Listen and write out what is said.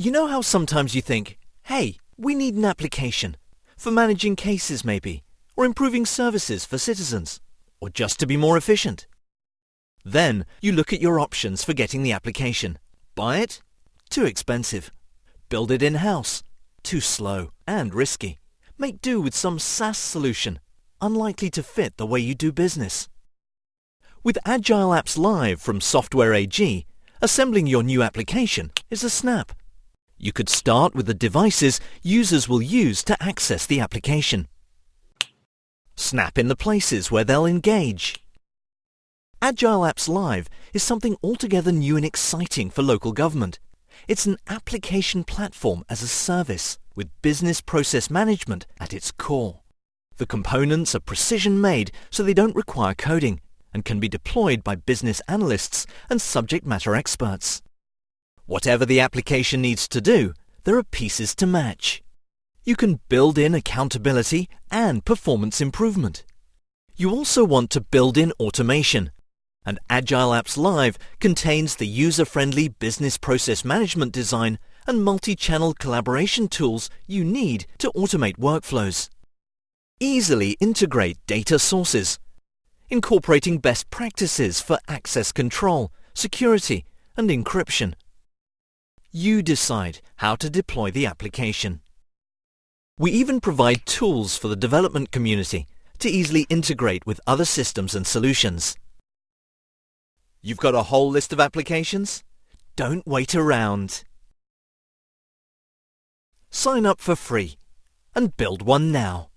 You know how sometimes you think, hey, we need an application for managing cases maybe, or improving services for citizens, or just to be more efficient. Then you look at your options for getting the application. Buy it? Too expensive. Build it in-house? Too slow and risky. Make do with some SaaS solution, unlikely to fit the way you do business. With Agile Apps Live from Software AG, assembling your new application is a snap. You could start with the devices users will use to access the application. Snap in the places where they'll engage. Agile Apps Live is something altogether new and exciting for local government. It's an application platform as a service with business process management at its core. The components are precision made so they don't require coding and can be deployed by business analysts and subject matter experts. Whatever the application needs to do, there are pieces to match. You can build in accountability and performance improvement. You also want to build in automation and Agile Apps Live contains the user-friendly business process management design and multi-channel collaboration tools you need to automate workflows. Easily integrate data sources, incorporating best practices for access control, security, and encryption. You decide how to deploy the application. We even provide tools for the development community to easily integrate with other systems and solutions. You've got a whole list of applications? Don't wait around. Sign up for free and build one now.